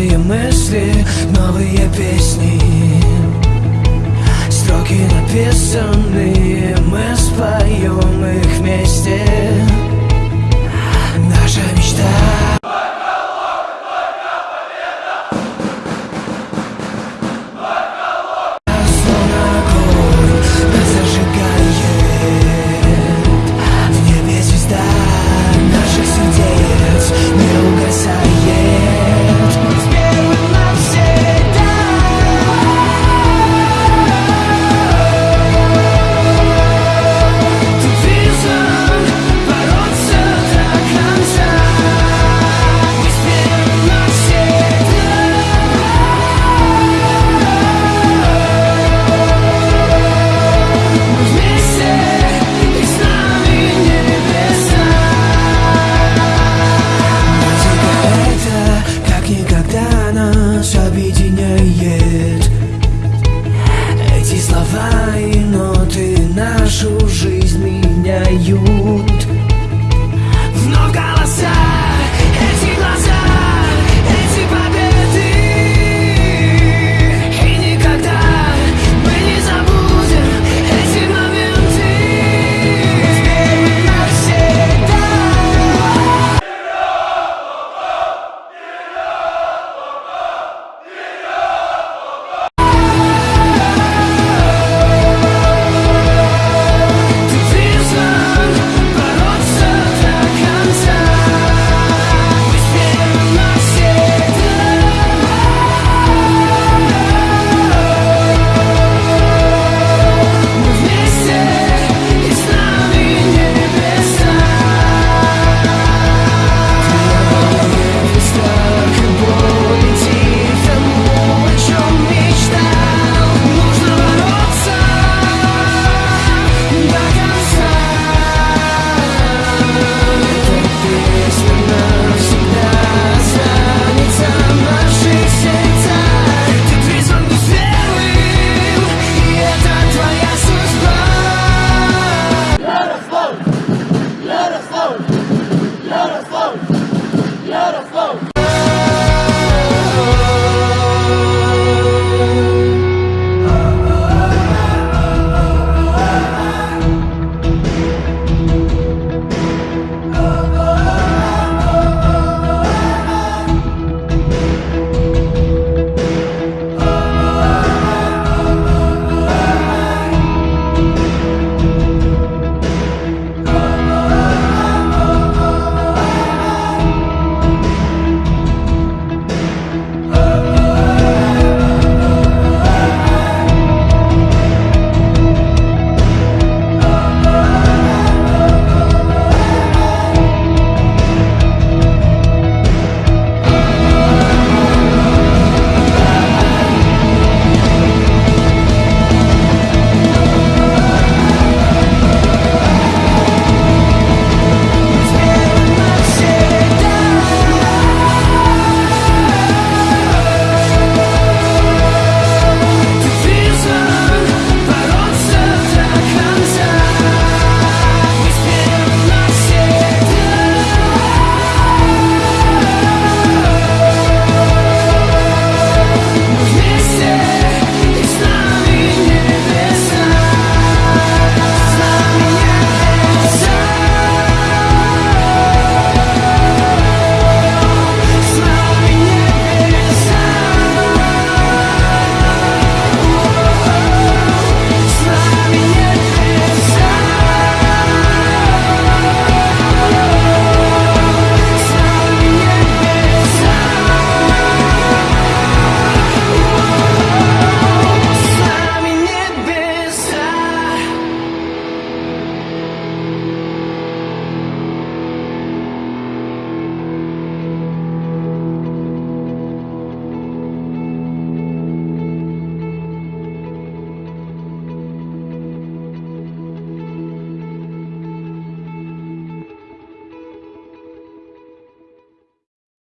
Новые мысли, новые песни. Строки написанные мысли нашу жизнь меняют